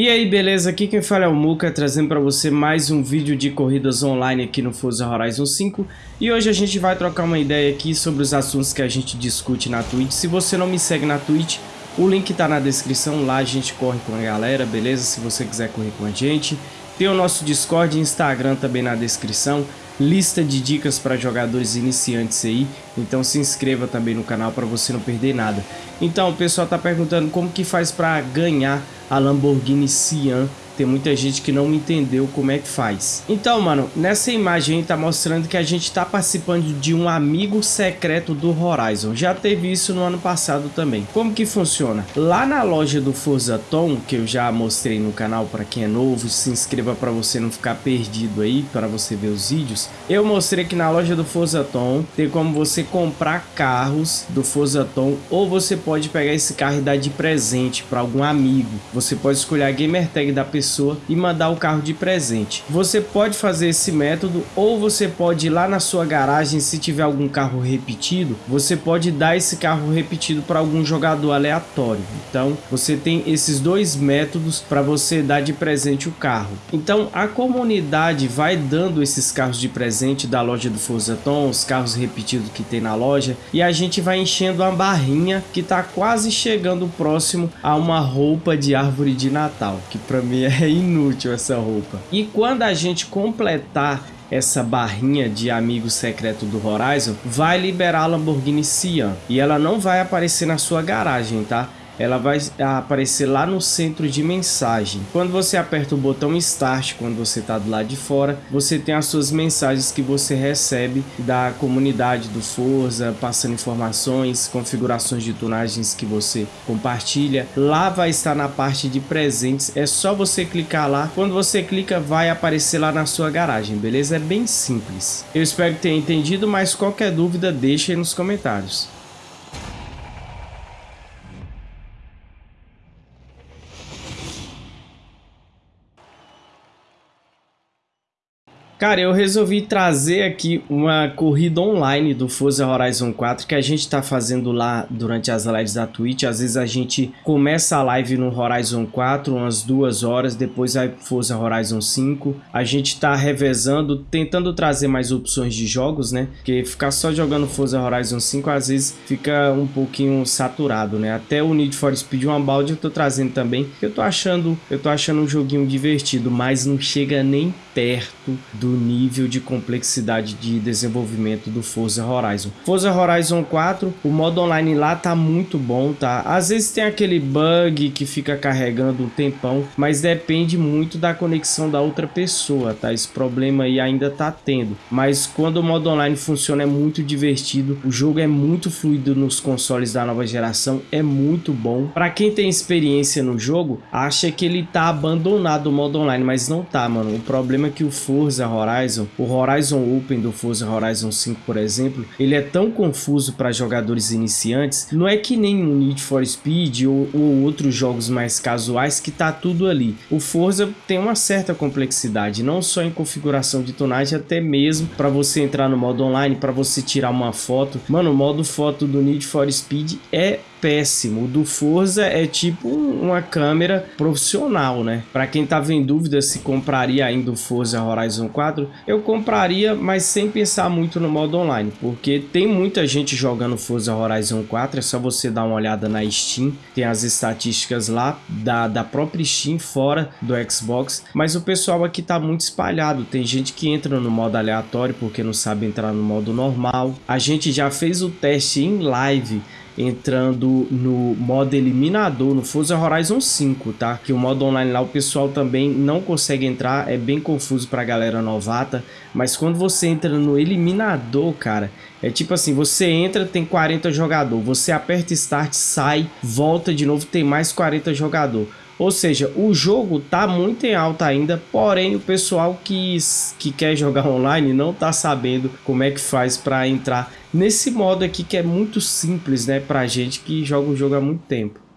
E aí, beleza? Aqui quem fala é o Muka, trazendo para você mais um vídeo de corridas online aqui no Forza Horizon 5. E hoje a gente vai trocar uma ideia aqui sobre os assuntos que a gente discute na Twitch. Se você não me segue na Twitch, o link tá na descrição, lá a gente corre com a galera, beleza? Se você quiser correr com a gente. Tem o nosso Discord e Instagram também na descrição lista de dicas para jogadores iniciantes aí, então se inscreva também no canal para você não perder nada. Então o pessoal está perguntando como que faz para ganhar a Lamborghini Sian tem muita gente que não entendeu como é que faz. Então, mano, nessa imagem tá mostrando que a gente tá participando de um amigo secreto do Horizon. Já teve isso no ano passado também. Como que funciona? Lá na loja do Forza Tom, que eu já mostrei no canal para quem é novo, se inscreva para você não ficar perdido aí, para você ver os vídeos. Eu mostrei que na loja do Forza Tom tem como você comprar carros do Forza Tom ou você pode pegar esse carro e dar de presente para algum amigo. Você pode escolher a gamer tag da pessoa pessoa e mandar o carro de presente. Você pode fazer esse método ou você pode ir lá na sua garagem se tiver algum carro repetido, você pode dar esse carro repetido para algum jogador aleatório. Então você tem esses dois métodos para você dar de presente o carro. Então a comunidade vai dando esses carros de presente da loja do Forza Tom, os carros repetidos que tem na loja e a gente vai enchendo uma barrinha que está quase chegando próximo a uma roupa de árvore de Natal, que para mim é é inútil essa roupa. E quando a gente completar essa barrinha de amigo secreto do Horizon, vai liberar a Lamborghini Sian. E ela não vai aparecer na sua garagem, tá? Ela vai aparecer lá no centro de mensagem. Quando você aperta o botão Start, quando você está do lado de fora, você tem as suas mensagens que você recebe da comunidade do Forza, passando informações, configurações de tunagens que você compartilha. Lá vai estar na parte de presentes, é só você clicar lá. Quando você clica, vai aparecer lá na sua garagem, beleza? É bem simples. Eu espero que tenha entendido, mas qualquer dúvida deixe aí nos comentários. Cara, eu resolvi trazer aqui uma corrida online do Forza Horizon 4 que a gente está fazendo lá durante as lives da Twitch. Às vezes a gente começa a live no Horizon 4, umas duas horas, depois vai Forza Horizon 5. A gente está revezando, tentando trazer mais opções de jogos, né? Porque ficar só jogando Forza Horizon 5 às vezes fica um pouquinho saturado, né? Até o Need for Speed Unbound eu tô trazendo também, eu tô achando, eu tô achando um joguinho divertido, mas não chega nem perto do nível de complexidade de desenvolvimento do Forza Horizon. Forza Horizon 4, o modo online lá tá muito bom, tá? Às vezes tem aquele bug que fica carregando um tempão, mas depende muito da conexão da outra pessoa, tá? Esse problema aí ainda tá tendo. Mas quando o modo online funciona é muito divertido, o jogo é muito fluido nos consoles da nova geração, é muito bom. Para quem tem experiência no jogo, acha que ele tá abandonado o modo online, mas não tá, mano. O problema que o Forza Horizon, o Horizon Open do Forza Horizon 5, por exemplo, ele é tão confuso para jogadores iniciantes, não é que nem o Need for Speed ou, ou outros jogos mais casuais que tá tudo ali. O Forza tem uma certa complexidade, não só em configuração de tonagem, até mesmo para você entrar no modo online, para você tirar uma foto. Mano, o modo foto do Need for Speed é péssimo. O do Forza é tipo uma câmera profissional, né? Para quem tava em dúvida se compraria ainda o Forza Horizon 4, eu compraria, mas sem pensar muito no modo online, porque tem muita gente jogando Forza Horizon 4, é só você dar uma olhada na Steam, tem as estatísticas lá da, da própria Steam fora do Xbox, mas o pessoal aqui tá muito espalhado, tem gente que entra no modo aleatório porque não sabe entrar no modo normal. A gente já fez o teste em live entrando no modo eliminador no Forza Horizon 5, tá? Que o modo online lá o pessoal também não consegue entrar, é bem confuso pra galera novata, mas quando você entra no eliminador, cara, é tipo assim, você entra, tem 40 jogador, você aperta start, sai, volta de novo, tem mais 40 jogador. Ou seja, o jogo tá muito em alta ainda, porém o pessoal que, que quer jogar online não tá sabendo como é que faz para entrar nesse modo aqui que é muito simples, né, pra gente que joga o jogo há muito tempo.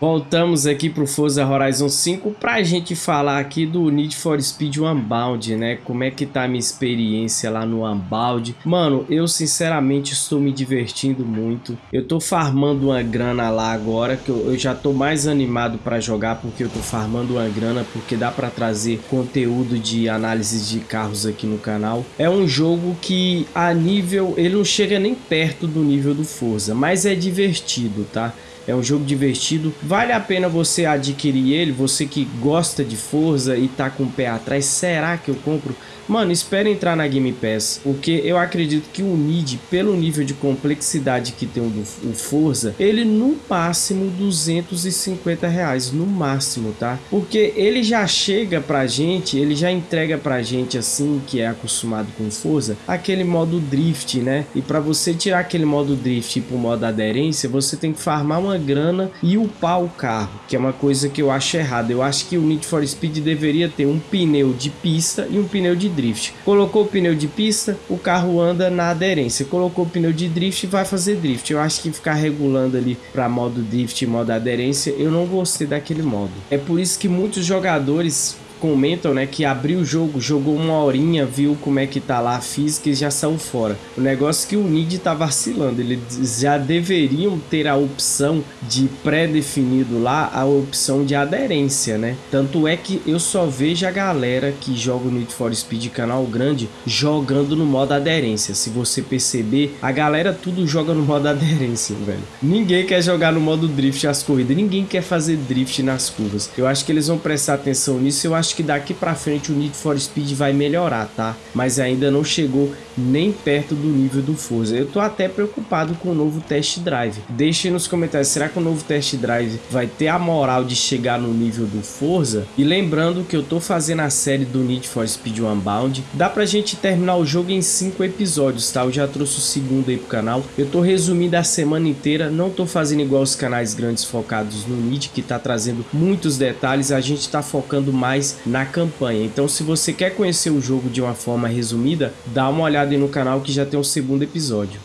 Voltamos aqui pro Forza Horizon 5 pra gente falar aqui do Need for Speed Unbound, né? Como é que tá a minha experiência lá no Unbound. Mano, eu sinceramente estou me divertindo muito. Eu tô farmando uma grana lá agora, que eu, eu já tô mais animado para jogar porque eu tô farmando uma grana, porque dá para trazer conteúdo de análise de carros aqui no canal. É um jogo que a nível, ele não chega nem perto do nível do Forza, mas é divertido, tá? É um jogo divertido. Vale a pena você adquirir ele, você que gosta de Forza e tá com o pé atrás. Será que eu compro? Mano, espera entrar na Game Pass, porque eu acredito que o Need, pelo nível de complexidade que tem o, do, o Forza, ele no máximo 250 reais, no máximo, tá? Porque ele já chega pra gente, ele já entrega pra gente assim, que é acostumado com Forza, aquele modo Drift, né? E pra você tirar aquele modo Drift pro modo aderência, você tem que farmar uma grana e upar o carro, que é uma coisa que eu acho errada. Eu acho que o Need for Speed deveria ter um pneu de pista e um pneu de drift. Colocou o pneu de pista, o carro anda na aderência. Colocou o pneu de drift, vai fazer drift. Eu acho que ficar regulando ali para modo drift e modo aderência, eu não gostei daquele modo. É por isso que muitos jogadores comentam, né, que abriu o jogo, jogou uma horinha, viu como é que tá lá a física e já saiu fora. O negócio é que o Nid tá vacilando, eles já deveriam ter a opção de pré-definido lá, a opção de aderência, né? Tanto é que eu só vejo a galera que joga o Need for Speed canal grande jogando no modo aderência. Se você perceber, a galera tudo joga no modo aderência, velho. Ninguém quer jogar no modo drift as corridas, ninguém quer fazer drift nas curvas. Eu acho que eles vão prestar atenção nisso, eu acho acho que daqui para frente o Need for Speed vai melhorar, tá? Mas ainda não chegou nem perto do nível do Forza. Eu tô até preocupado com o novo test drive. Deixe nos comentários, será que o novo test drive vai ter a moral de chegar no nível do Forza? E lembrando que eu tô fazendo a série do Need for Speed Unbound. Dá pra gente terminar o jogo em 5 episódios, tá? Eu já trouxe o segundo aí pro canal. Eu tô resumindo a semana inteira, não tô fazendo igual os canais grandes focados no Need, que tá trazendo muitos detalhes. A gente tá focando mais na campanha. Então se você quer conhecer o jogo de uma forma resumida, dá uma olhada aí no canal que já tem o segundo episódio.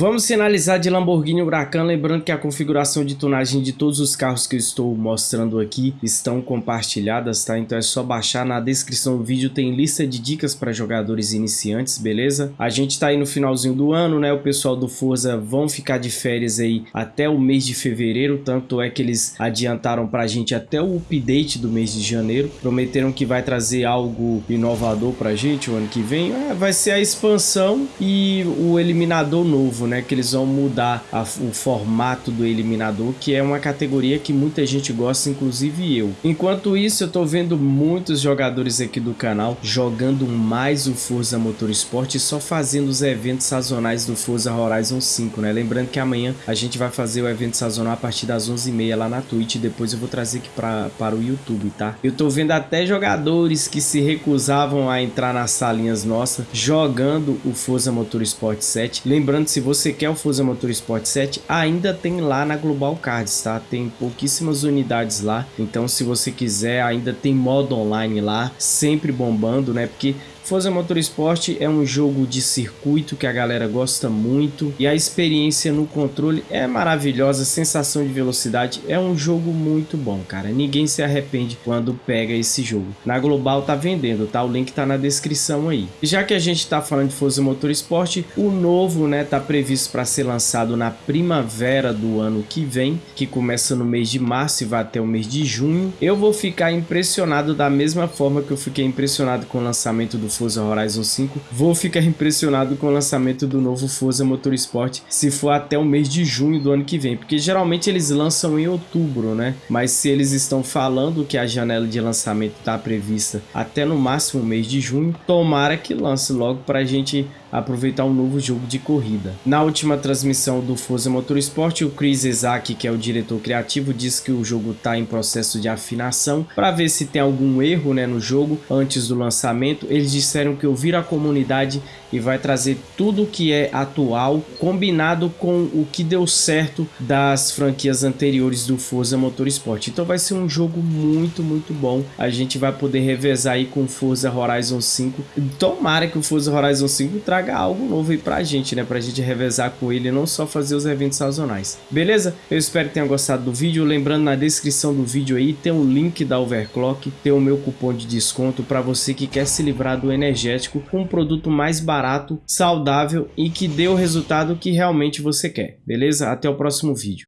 Vamos finalizar de Lamborghini Huracan, lembrando que a configuração de tunagem de todos os carros que eu estou mostrando aqui estão compartilhadas, tá? Então é só baixar, na descrição do vídeo tem lista de dicas para jogadores iniciantes, beleza? A gente tá aí no finalzinho do ano, né? O pessoal do Forza vão ficar de férias aí até o mês de fevereiro, tanto é que eles adiantaram pra gente até o update do mês de janeiro, prometeram que vai trazer algo inovador pra gente o ano que vem, é, vai ser a expansão e o eliminador novo, né, que eles vão mudar a, o formato do eliminador, que é uma categoria que muita gente gosta, inclusive eu. Enquanto isso, eu tô vendo muitos jogadores aqui do canal jogando mais o Forza Motorsport e só fazendo os eventos sazonais do Forza Horizon 5, né? Lembrando que amanhã a gente vai fazer o evento sazonal a partir das 11h30 lá na Twitch, depois eu vou trazer aqui pra, para o YouTube, tá? Eu tô vendo até jogadores que se recusavam a entrar nas salinhas nossas jogando o Forza Motorsport 7. Lembrando, se você você quer o Forza Motorsport 7, ainda tem lá na Global Cards, tá? Tem pouquíssimas unidades lá, então se você quiser, ainda tem modo online lá, sempre bombando, né? Porque Forza Motorsport é um jogo de circuito que a galera gosta muito e a experiência no controle é maravilhosa, sensação de velocidade, é um jogo muito bom, cara. Ninguém se arrepende quando pega esse jogo. Na Global tá vendendo, tá? O link tá na descrição aí. E já que a gente tá falando de Forza Motorsport, o novo, né, tá previsto para ser lançado na primavera do ano que vem, que começa no mês de março e vai até o mês de junho. Eu vou ficar impressionado da mesma forma que eu fiquei impressionado com o lançamento do Forza Horizon 5, vou ficar impressionado com o lançamento do novo Forza Motorsport se for até o mês de junho do ano que vem, porque geralmente eles lançam em outubro, né? Mas se eles estão falando que a janela de lançamento está prevista até no máximo mês de junho, tomara que lance logo para a gente aproveitar um novo jogo de corrida. Na última transmissão do Forza Motorsport, o Chris Isaac, que é o diretor criativo, disse que o jogo está em processo de afinação para ver se tem algum erro né, no jogo antes do lançamento. Eles disseram que ouviram a comunidade e vai trazer tudo que é atual, combinado com o que deu certo das franquias anteriores do Forza Motorsport. Então vai ser um jogo muito, muito bom. A gente vai poder revezar aí com Forza Horizon 5. Tomara que o Forza Horizon 5 traga algo novo aí pra gente, né? Pra gente revezar com ele, não só fazer os eventos sazonais. Beleza? Eu espero que tenha gostado do vídeo. Lembrando, na descrição do vídeo aí tem o um link da Overclock, tem o meu cupom de desconto para você que quer se livrar do energético com um produto mais barato, saudável e que dê o resultado que realmente você quer. Beleza? Até o próximo vídeo.